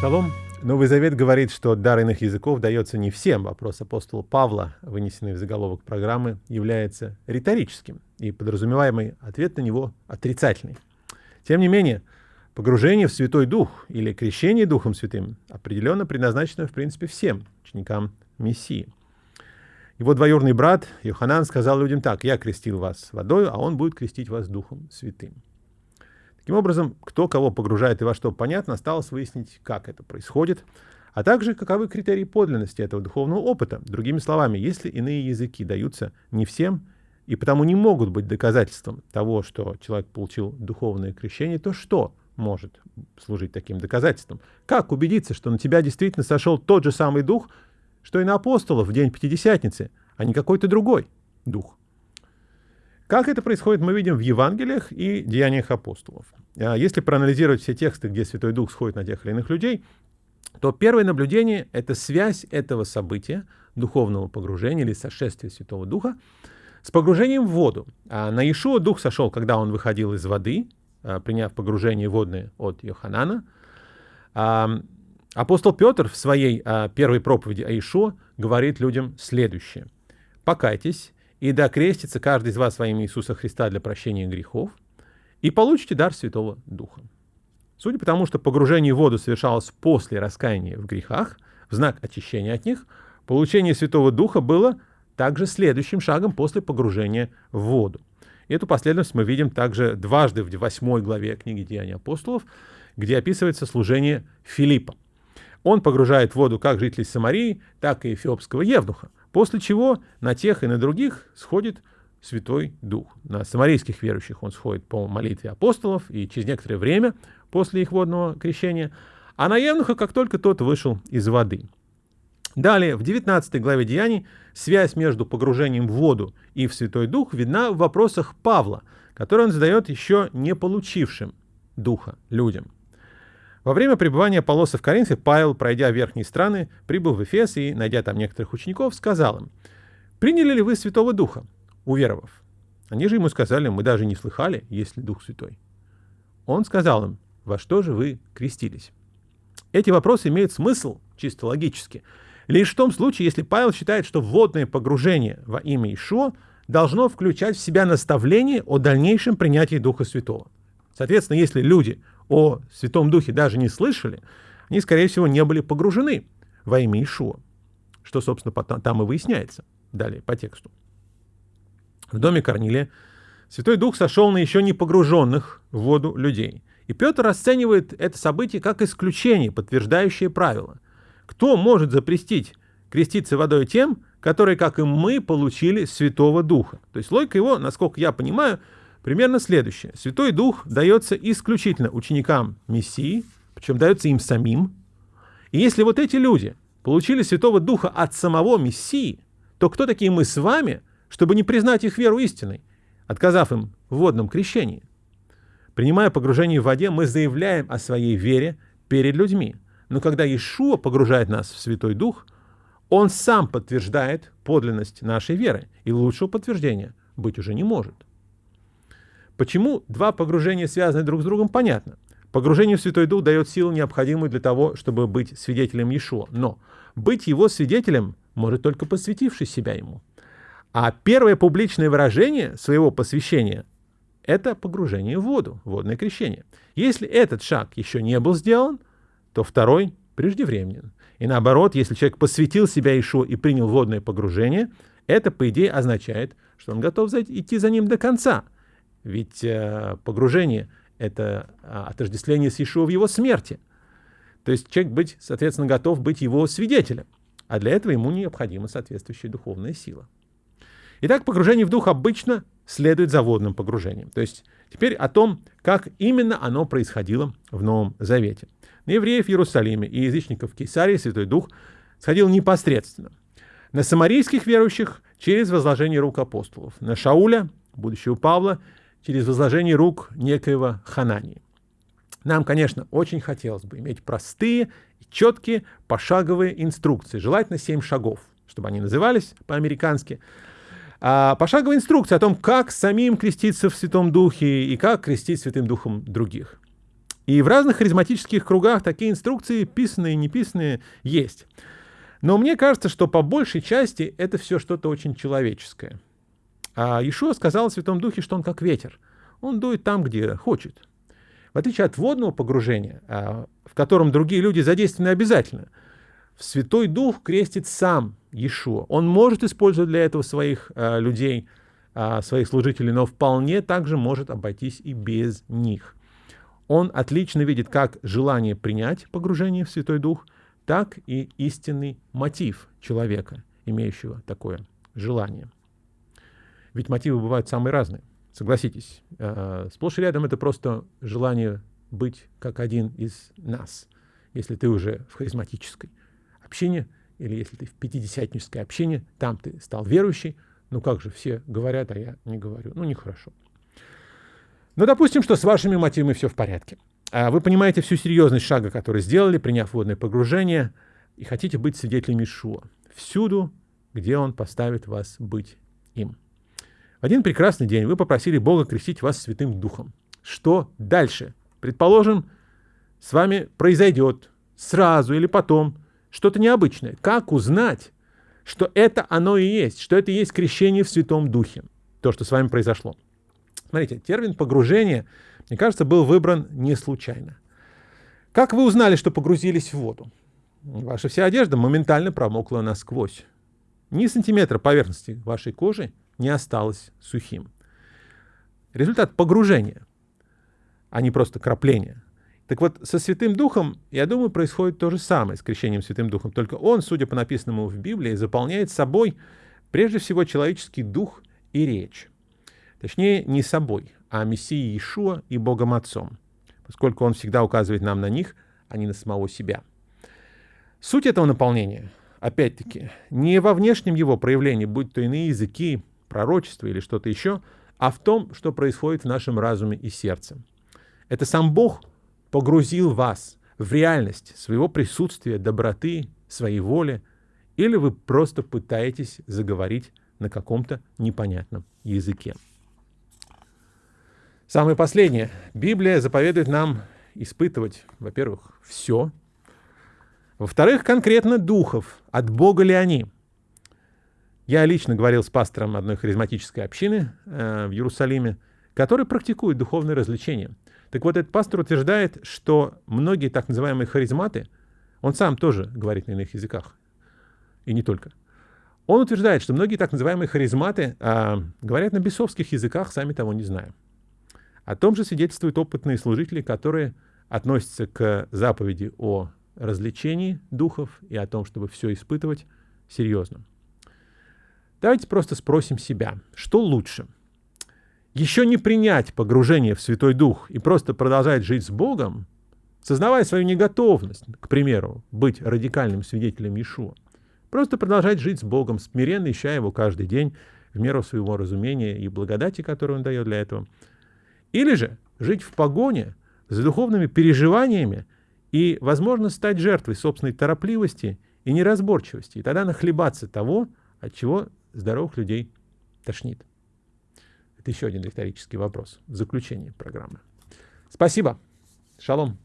Шалом. Новый Завет говорит, что дар иных языков дается не всем. Вопрос апостола Павла, вынесенный в заголовок программы, является риторическим, и подразумеваемый ответ на него отрицательный. Тем не менее, погружение в Святой Дух или крещение Духом Святым определенно предназначено, в принципе, всем ученикам Мессии. Его двоюродный брат Йоханан сказал людям так, «Я крестил вас водой, а он будет крестить вас Духом Святым». Таким образом, кто кого погружает и во что понятно, осталось выяснить, как это происходит, а также каковы критерии подлинности этого духовного опыта. Другими словами, если иные языки даются не всем и потому не могут быть доказательством того, что человек получил духовное крещение, то что может служить таким доказательством? Как убедиться, что на тебя действительно сошел тот же самый дух, что и на апостолов в день Пятидесятницы, а не какой-то другой дух? Как это происходит, мы видим в Евангелиях и Деяниях апостолов. А если проанализировать все тексты, где Святой Дух сходит на тех или иных людей, то первое наблюдение — это связь этого события, духовного погружения или сошествия Святого Духа, с погружением в воду. А на Иешуа Дух сошел, когда он выходил из воды, а, приняв погружение водное от Йоханана. А, апостол Петр в своей первой проповеди о Иешуа говорит людям следующее. «Покайтесь и да крестится каждый из вас во имя Иисуса Христа для прощения грехов, и получите дар Святого Духа. Судя по тому, что погружение в воду совершалось после раскаяния в грехах, в знак очищения от них, получение Святого Духа было также следующим шагом после погружения в воду. И эту последовательность мы видим также дважды в 8 главе книги Деяний апостолов, где описывается служение Филиппа. Он погружает в воду как жителей Самарии, так и эфиопского евнуха. После чего на тех и на других сходит Святой Дух. На самарийских верующих он сходит по молитве апостолов и через некоторое время после их водного крещения, а на Евнуха, как только тот вышел из воды. Далее, в 19 главе Деяний, связь между погружением в воду и в Святой Дух видна в вопросах Павла, который он задает еще не получившим Духа людям. Во время пребывания Полоса в Коринфе Павел, пройдя верхние страны, прибыл в Эфес и, найдя там некоторых учеников, сказал им, «Приняли ли вы Святого Духа, уверовав?» Они же ему сказали, «Мы даже не слыхали, есть ли Дух Святой». Он сказал им, «Во что же вы крестились?» Эти вопросы имеют смысл чисто логически. Лишь в том случае, если Павел считает, что вводное погружение во имя Ишуа должно включать в себя наставление о дальнейшем принятии Духа Святого. Соответственно, если люди о Святом Духе даже не слышали, они, скорее всего, не были погружены во имя Ишуа, что, собственно, там и выясняется далее по тексту. В доме Корнилия Святой Дух сошел на еще не погруженных в воду людей. И Петр расценивает это событие как исключение, подтверждающее правило. Кто может запрестить креститься водой тем, которые, как и мы, получили Святого Духа? То есть логика его, насколько я понимаю, примерно следующее. Святой Дух дается исключительно ученикам Мессии, причем дается им самим. И если вот эти люди получили Святого Духа от самого Мессии, то кто такие мы с вами, чтобы не признать их веру истиной, отказав им в водном крещении? Принимая погружение в воде, мы заявляем о своей вере перед людьми. Но когда Иешуа погружает нас в Святой Дух, Он сам подтверждает подлинность нашей веры, и лучшего подтверждения быть уже не может. Почему два погружения связаны друг с другом, понятно. Погружение в Святой Дух дает силу, необходимую для того, чтобы быть свидетелем Иешуа. Но быть его свидетелем может только посвятивший себя ему. А первое публичное выражение своего посвящения – это погружение в воду, водное крещение. Если этот шаг еще не был сделан, то второй преждевременен. И наоборот, если человек посвятил себя Иешуа и принял водное погружение, это, по идее, означает, что он готов идти за ним до конца – ведь э, погружение — это а, отождествление с Иешуа в его смерти. То есть человек быть, соответственно, готов быть его свидетелем. А для этого ему необходима соответствующая духовная сила. Итак, погружение в дух обычно следует за водным погружением. То есть теперь о том, как именно оно происходило в Новом Завете. На евреев в Иерусалиме и язычников в Кейсарии Святой Дух сходил непосредственно. На самарийских верующих через возложение рук апостолов. На Шауля, будущего Павла, через возложение рук некоего Ханании. Нам, конечно, очень хотелось бы иметь простые четкие пошаговые инструкции, желательно 7 шагов, чтобы они назывались по-американски. А пошаговая инструкция о том, как самим креститься в Святом Духе и как крестить Святым Духом других. И в разных харизматических кругах такие инструкции, писанные и неписанные, есть. Но мне кажется, что по большей части это все что-то очень человеческое. А Ишуа сказал о Святом Духе, что он как ветер. Он дует там, где хочет. В отличие от водного погружения, а, в котором другие люди задействованы обязательно, Святой Дух крестит сам Иешуа. Он может использовать для этого своих а, людей, а, своих служителей, но вполне также может обойтись и без них он отлично видит как желание принять погружение в Святой Дух, так и истинный мотив человека, имеющего такое желание. Ведь мотивы бывают самые разные. Согласитесь, э, сплошь и рядом это просто желание быть как один из нас. Если ты уже в харизматической общине, или если ты в пятидесятнической общине, там ты стал верующий, ну как же все говорят, а я не говорю. Ну нехорошо. Но ну, допустим, что с вашими мотивами все в порядке. А вы понимаете всю серьезность шага, который сделали, приняв водное погружение, и хотите быть свидетелями Шуа. Всюду, где он поставит вас быть им. В один прекрасный день вы попросили Бога крестить вас Святым Духом. Что дальше? Предположим, с вами произойдет сразу или потом что-то необычное. Как узнать, что это оно и есть, что это и есть крещение в Святом Духе, то, что с вами произошло? Смотрите, термин погружение, мне кажется, был выбран не случайно. Как вы узнали, что погрузились в воду? Ваша вся одежда моментально промокла насквозь. Ни сантиметра поверхности вашей кожи не осталось сухим. Результат погружения, а не просто крапления. Так вот, со Святым Духом, я думаю, происходит то же самое с крещением Святым Духом, только он, судя по написанному в Библии, заполняет собой прежде всего человеческий дух и речь. Точнее, не собой, а Мессией Иешуа и Богом Отцом, поскольку он всегда указывает нам на них, а не на самого себя. Суть этого наполнения, опять-таки, не во внешнем его проявлении, будь то иные языки, пророчества или что-то еще, а в том, что происходит в нашем разуме и сердце. Это сам Бог погрузил вас в реальность своего присутствия, доброты, своей воли, или вы просто пытаетесь заговорить на каком-то непонятном языке. Самое последнее. Библия заповедует нам испытывать, во-первых, все. Во-вторых, конкретно духов. От Бога ли они? Я лично говорил с пастором одной харизматической общины э, в Иерусалиме, который практикует духовные развлечения. Так вот, этот пастор утверждает, что многие так называемые харизматы, он сам тоже говорит на иных языках, и не только. Он утверждает, что многие так называемые харизматы э, говорят на бесовских языках, сами того не зная. О том же свидетельствуют опытные служители, которые относятся к заповеди о развлечении духов и о том, чтобы все испытывать серьезно. Давайте просто спросим себя, что лучше? Еще не принять погружение в Святой Дух и просто продолжать жить с Богом, сознавая свою неготовность, к примеру, быть радикальным свидетелем Иешуа. Просто продолжать жить с Богом, смиренно ища Его каждый день в меру своего разумения и благодати, которую Он дает для этого – или же жить в погоне с духовными переживаниями и, возможно, стать жертвой собственной торопливости и неразборчивости, и тогда нахлебаться того, от чего здоровых людей тошнит. Еще один риторический вопрос в заключении программы. Спасибо. Шалом.